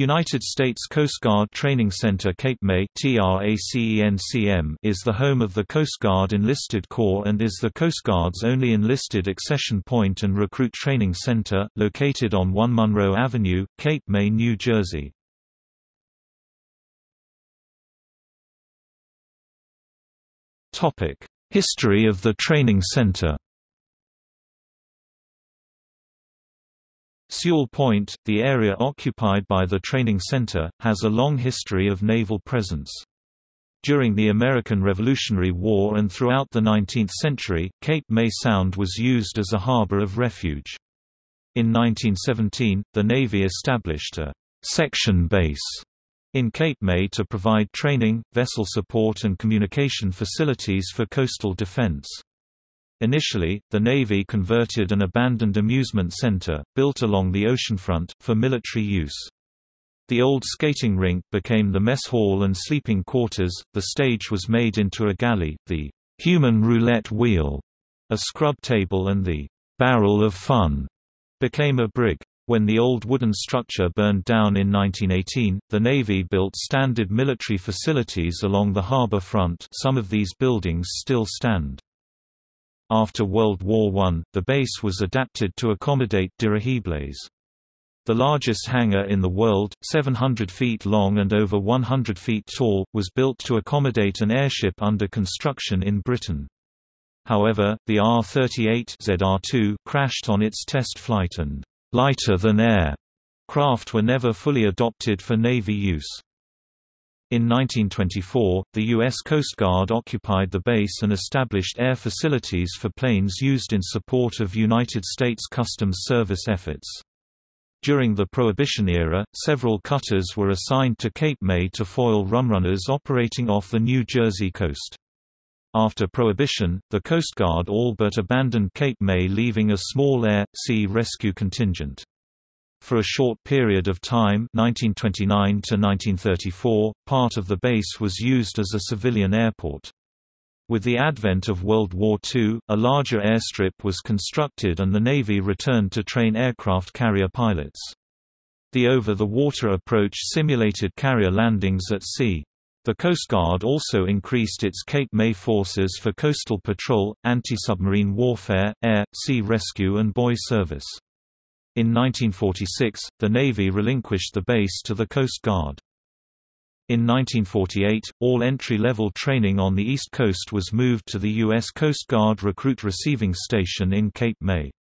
United States Coast Guard Training Center Cape May is the home of the Coast Guard Enlisted Corps and is the Coast Guard's only enlisted accession point and recruit training center, located on 1 Monroe Avenue, Cape May, New Jersey. History of the training center Sewell Point, the area occupied by the training center, has a long history of naval presence. During the American Revolutionary War and throughout the 19th century, Cape May Sound was used as a harbor of refuge. In 1917, the Navy established a «section base» in Cape May to provide training, vessel support and communication facilities for coastal defense. Initially, the Navy converted an abandoned amusement center, built along the oceanfront, for military use. The old skating rink became the mess hall and sleeping quarters, the stage was made into a galley, the human roulette wheel, a scrub table and the barrel of fun became a brig. When the old wooden structure burned down in 1918, the Navy built standard military facilities along the harbor front some of these buildings still stand. After World War I, the base was adapted to accommodate dirigibles. The largest hangar in the world, 700 feet long and over 100 feet tall, was built to accommodate an airship under construction in Britain. However, the R-38 ZR2 crashed on its test flight and lighter-than-air craft were never fully adopted for Navy use. In 1924, the U.S. Coast Guard occupied the base and established air facilities for planes used in support of United States Customs Service efforts. During the Prohibition era, several cutters were assigned to Cape May to foil rumrunners operating off the New Jersey coast. After Prohibition, the Coast Guard all but abandoned Cape May leaving a small air-sea rescue contingent. For a short period of time 1929 to 1934, part of the base was used as a civilian airport. With the advent of World War II, a larger airstrip was constructed and the Navy returned to train aircraft carrier pilots. The over-the-water approach simulated carrier landings at sea. The Coast Guard also increased its Cape May forces for coastal patrol, anti-submarine warfare, air, sea rescue and buoy service. In 1946, the Navy relinquished the base to the Coast Guard. In 1948, all entry-level training on the East Coast was moved to the U.S. Coast Guard Recruit Receiving Station in Cape May.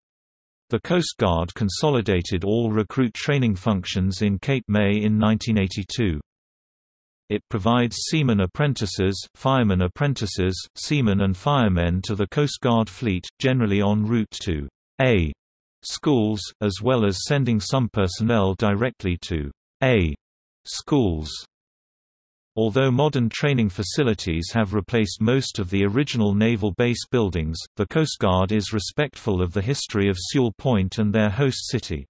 The Coast Guard consolidated all recruit training functions in Cape May in 1982. It provides seaman apprentices, fireman apprentices, seamen and firemen to the Coast Guard fleet, generally en route to A schools, as well as sending some personnel directly to A schools. Although modern training facilities have replaced most of the original naval base buildings, the Coast Guard is respectful of the history of Sewell Point and their host city.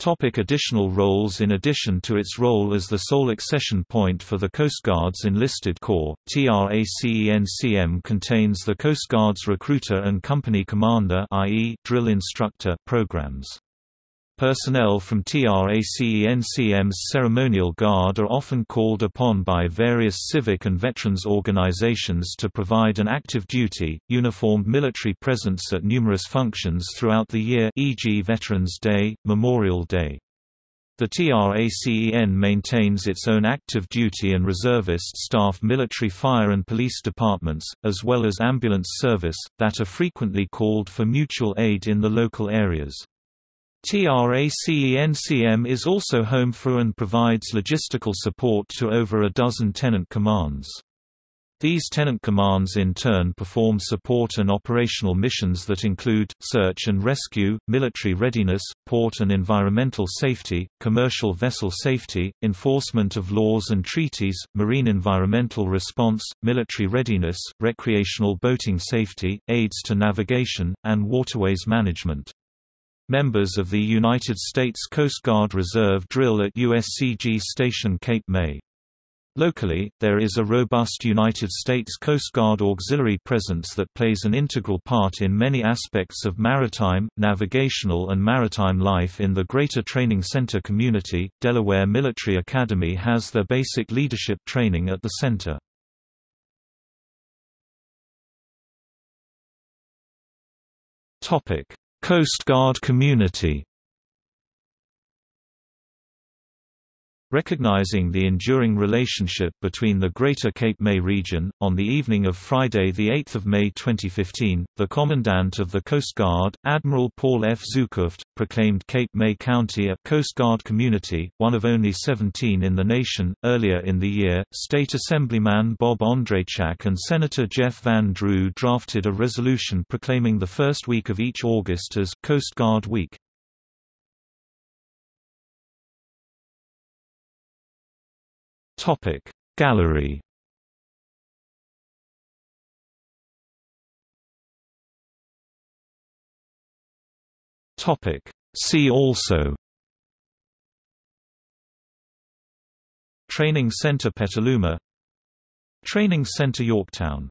Topic additional roles In addition to its role as the sole accession point for the Coast Guard's enlisted corps, TRACENCM contains the Coast Guard's recruiter and company commander i.e., drill instructor programs. Personnel from TRACENCM's Ceremonial Guard are often called upon by various civic and veterans organizations to provide an active duty, uniformed military presence at numerous functions throughout the year e.g. Veterans Day, Memorial Day. The TRACEN maintains its own active duty and reservist staff military fire and police departments, as well as ambulance service, that are frequently called for mutual aid in the local areas. TRACENCM is also home for and provides logistical support to over a dozen tenant commands. These tenant commands in turn perform support and operational missions that include, search and rescue, military readiness, port and environmental safety, commercial vessel safety, enforcement of laws and treaties, marine environmental response, military readiness, recreational boating safety, aids to navigation, and waterways management. Members of the United States Coast Guard Reserve drill at USCG Station Cape May. Locally, there is a robust United States Coast Guard auxiliary presence that plays an integral part in many aspects of maritime, navigational and maritime life in the Greater Training Center community. Delaware Military Academy has their basic leadership training at the center. Topic: Coast Guard community Recognizing the enduring relationship between the Greater Cape May region, on the evening of Friday 8 May 2015, the Commandant of the Coast Guard, Admiral Paul F. Zukunft, proclaimed Cape May County a Coast Guard community, one of only 17 in the nation. Earlier in the year, State Assemblyman Bob Andrzejczak and Senator Jeff Van Drew drafted a resolution proclaiming the first week of each August as Coast Guard Week. Topic. Gallery. Topic. See also. Training Center Petaluma. Training Center Yorktown